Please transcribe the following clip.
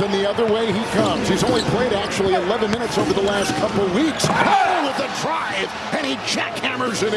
And the other way he comes. He's only played actually 11 minutes over the last couple weeks. Oh, with the drive, and he jackhammers it in.